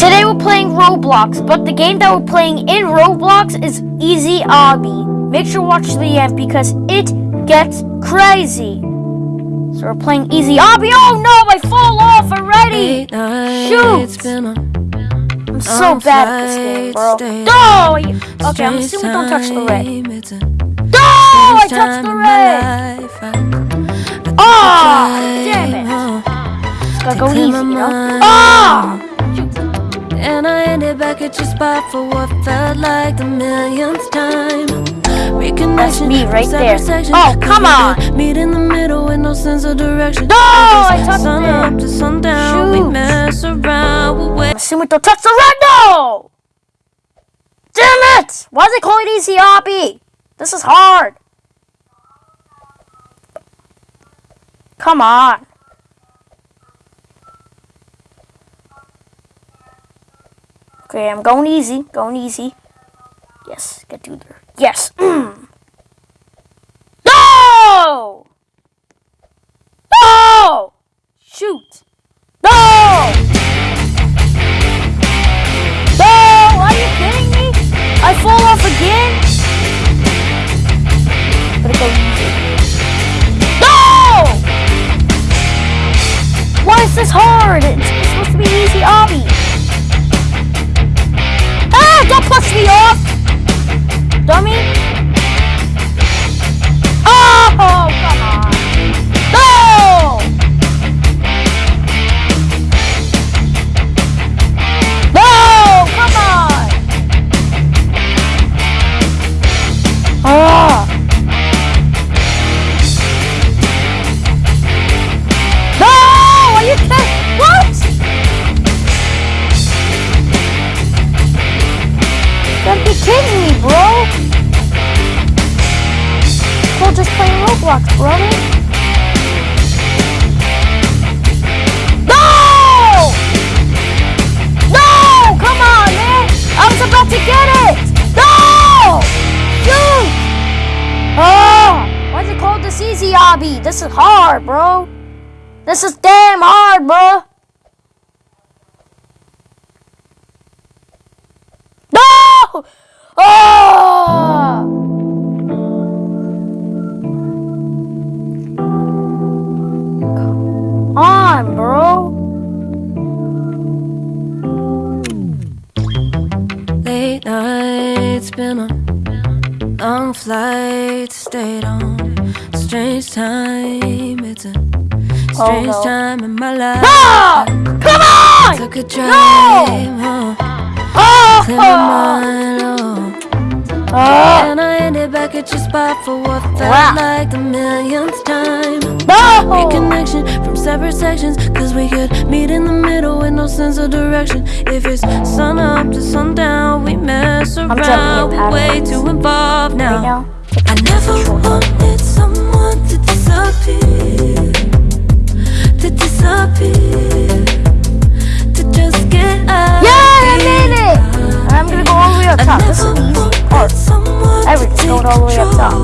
Today we're playing Roblox, but the game that we're playing in Roblox is Easy Obby. Make sure to watch the end because it gets crazy. So we're playing Easy Obby. Oh no, I fall off already! Shoot! I'm so bad at this game, bro. No! Okay, I'm assuming we don't touch the red. No! I touched the at your spot for what felt like the millionth time. That's me right there. Oh, come on. Meet in the middle with no sense of direction. No, I touched sun up to sundown, we Shoot. mess around. We don't touch the red no! Damn it! Why is it called Easy Obby? This is hard. Come on. Okay, I'm going easy. Going easy. Yes, get through there. Yes. Roblox, brother. No! No! Come on, man! I was about to get it! No! Shoot! Oh! Ah! Why is it called this easy obby? This is hard, bro. This is damn hard, bro. No! Oh! Strange no. time in my life. Ah! Come on! Took a drive home, Oh! clear my mind, oh. Oh! And I ended back at your spot for what felt Wow. like the millionth time. No! Reconnection from separate sections, cause we could meet in the middle with no sense of direction. If it's sun up to sundown, we mess around. We're way too involved now. I never wanted someone to disappear, to disappear, to just get out. Yeah, I made it! I'm gonna go all the way up top. This is the easy part. Everything's going all the way up top.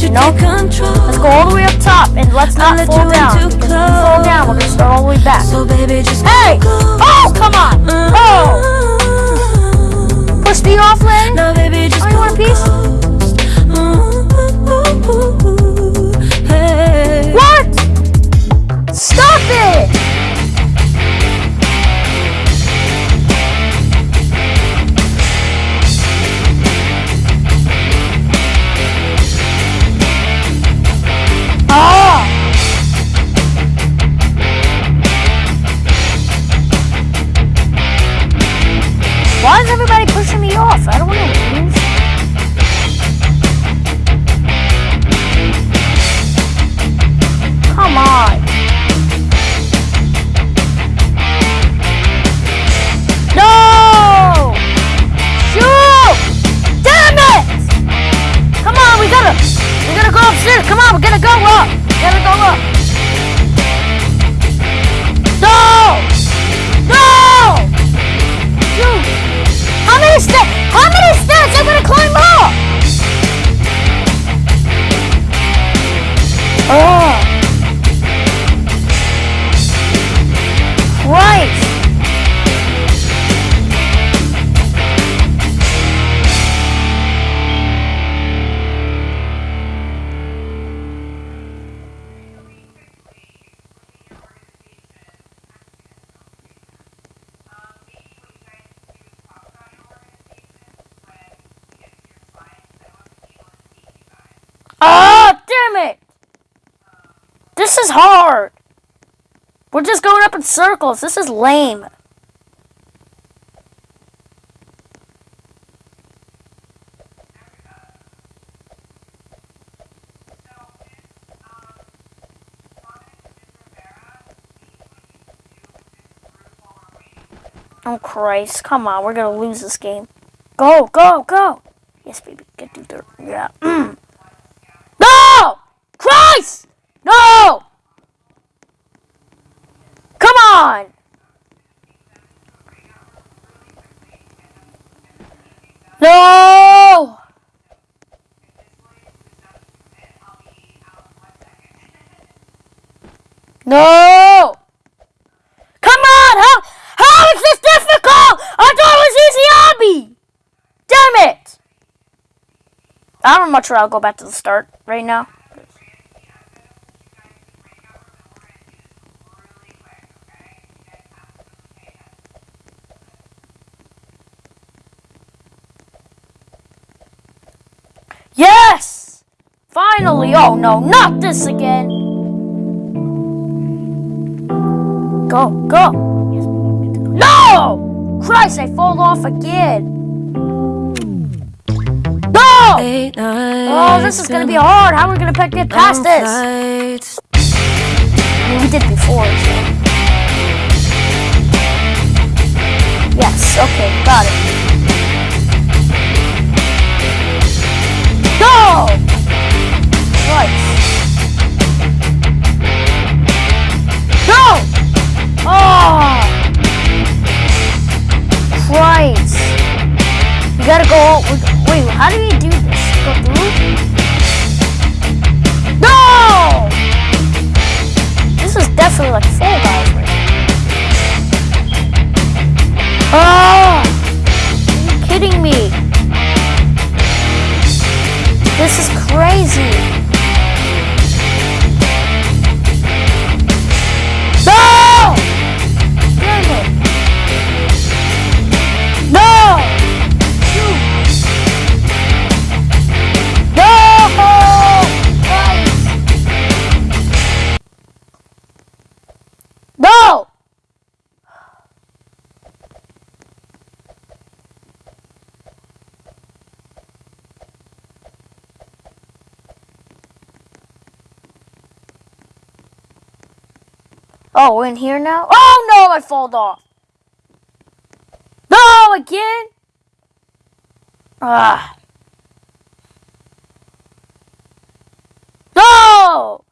You know? Let's go all the way up top and let's not fall down. Because if we fall down, we're gonna start all the way back. So baby, just Hey! Oh, come on! Oh! Push me off, Lenny? Now baby, just Oh, you want a piece? This is hard. We're just going up in circles. This is lame. Oh Christ, come on, we're gonna lose this game. Go, go, go! Yes, baby, get through there. Yeah. Mm. No! Christ! No! Come on! No! No! Come on! How, how is this difficult? I thought it was easy obby! Damn it! I'm much rather go back to the start right now. Yes! Finally! Oh no, not this again! Go, go! No! Christ, I fall off again! Eight Oh, this is gonna be hard. How are we gonna get past this? I mean, we did before. So. Yes. Okay. Got it. Oh, we're in here now? Oh no, I fall off. No, again? Ah. No!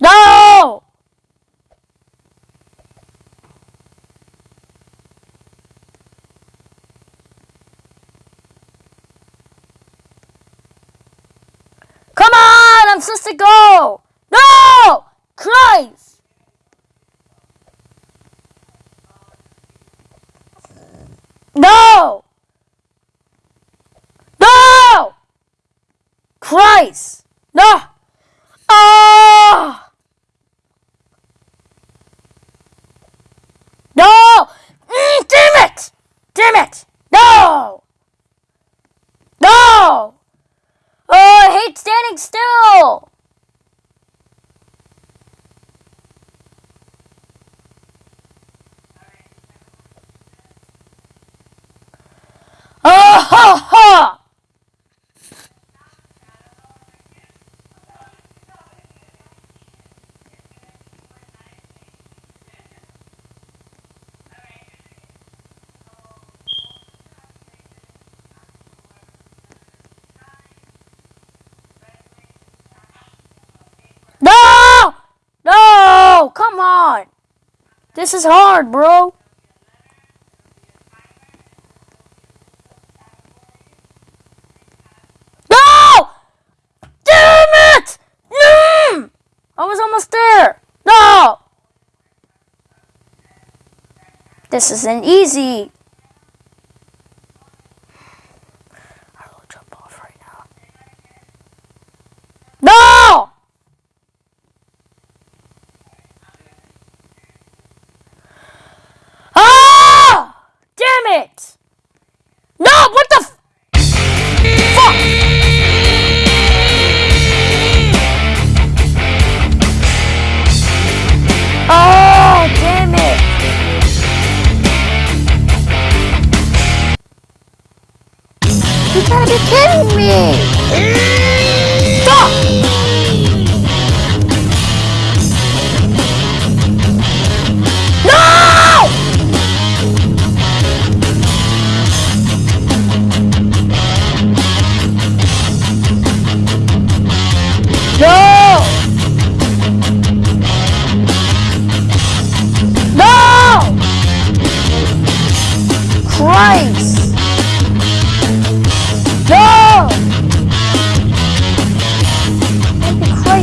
No! Come I'm supposed to go! No! Christ! No! No! Christ! No! Ah! No! Mm, damn it! Damn it! No! No! Oh, I hate standing still! Oh, ha, ha! No! No! Come on! This is hard, bro. No! Damn it! Mm! I was almost there. No! This isn't easy.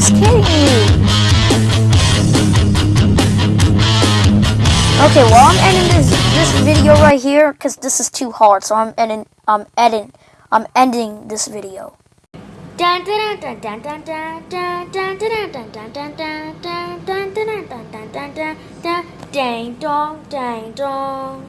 kidding me? Okay, well I'm ending this this video right here because this is too hard. So I'm ending I'm ending I'm ending this video. Dang dong, dang dong.